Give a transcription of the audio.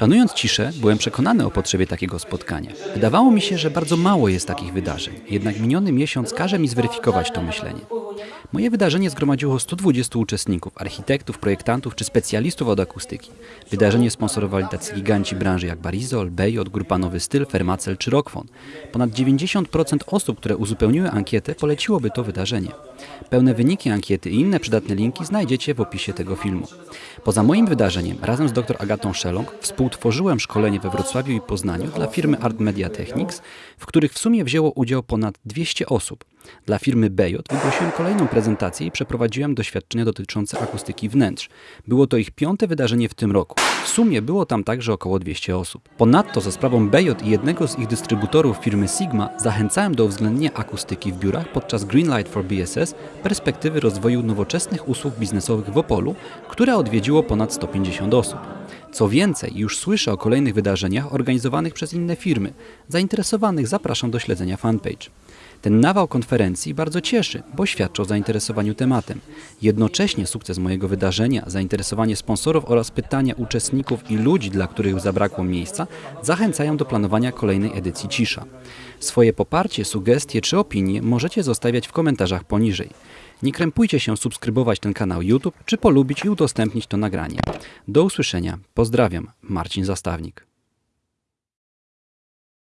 Planując ciszę, byłem przekonany o potrzebie takiego spotkania. Wydawało mi się, że bardzo mało jest takich wydarzeń, jednak miniony miesiąc każe mi zweryfikować to myślenie. Moje wydarzenie zgromadziło 120 uczestników, architektów, projektantów czy specjalistów od akustyki. Wydarzenie sponsorowali tacy giganci branży jak Barizol, Bejot, Grupa Nowy Styl, Fermacel czy Rockfon. Ponad 90% osób, które uzupełniły ankietę, poleciłoby to wydarzenie. Pełne wyniki ankiety i inne przydatne linki znajdziecie w opisie tego filmu. Poza moim wydarzeniem, razem z dr Agatą Szelong współtworzyłem szkolenie we Wrocławiu i Poznaniu dla firmy Art Media Technics, w których w sumie wzięło udział ponad 200 osób. Dla firmy Bejot wygłosiłem kolejną prezentację i przeprowadziłem doświadczenia dotyczące akustyki wnętrz. Było to ich piąte wydarzenie w tym roku. W sumie było tam także około 200 osób. Ponadto za sprawą Bejot i jednego z ich dystrybutorów firmy Sigma zachęcałem do uwzględnienia akustyki w biurach podczas Greenlight for BSS perspektywy rozwoju nowoczesnych usług biznesowych w Opolu, które odwiedziło ponad 150 osób. Co więcej, już słyszę o kolejnych wydarzeniach organizowanych przez inne firmy. Zainteresowanych zapraszam do śledzenia fanpage. Ten nawał konferencji bardzo cieszy, bo świadczy o zainteresowaniu tematem. Jednocześnie sukces mojego wydarzenia, zainteresowanie sponsorów oraz pytania uczestników i ludzi, dla których zabrakło miejsca, zachęcają do planowania kolejnej edycji Cisza. Swoje poparcie, sugestie czy opinie możecie zostawiać w komentarzach poniżej. Nie krępujcie się subskrybować ten kanał YouTube, czy polubić i udostępnić to nagranie. Do usłyszenia. Pozdrawiam. Marcin Zastawnik.